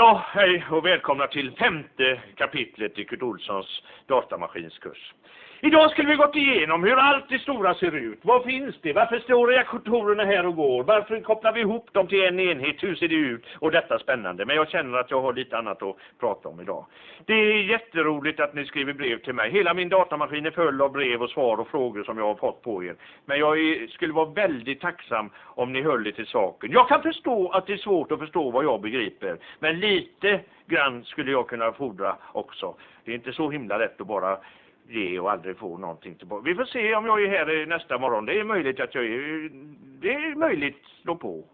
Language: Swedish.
Ja, hej och välkomna till femte kapitlet i Kurt Olssons datamaskinskurs. Idag skulle vi gått igenom hur allt det stora ser ut. Vad finns det? Varför står reaktorerna här och går? Varför kopplar vi ihop dem till en enhet? Hur ser det ut? Och detta spännande. Men jag känner att jag har lite annat att prata om idag. Det är jätteroligt att ni skriver brev till mig. Hela min datamaskin är full av brev och svar och frågor som jag har fått på er. Men jag skulle vara väldigt tacksam om ni höll er till saken. Jag kan förstå att det är svårt att förstå vad jag begriper. Men lite grann skulle jag kunna fordra också. Det är inte så himla lätt att bara ge och aldrig få någonting tillbaka. Vi får se om jag är här nästa morgon. Det är möjligt att jag är... Det är möjligt. Slå på.